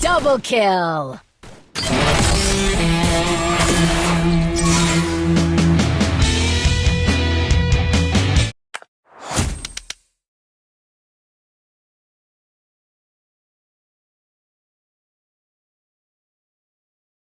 Double kill!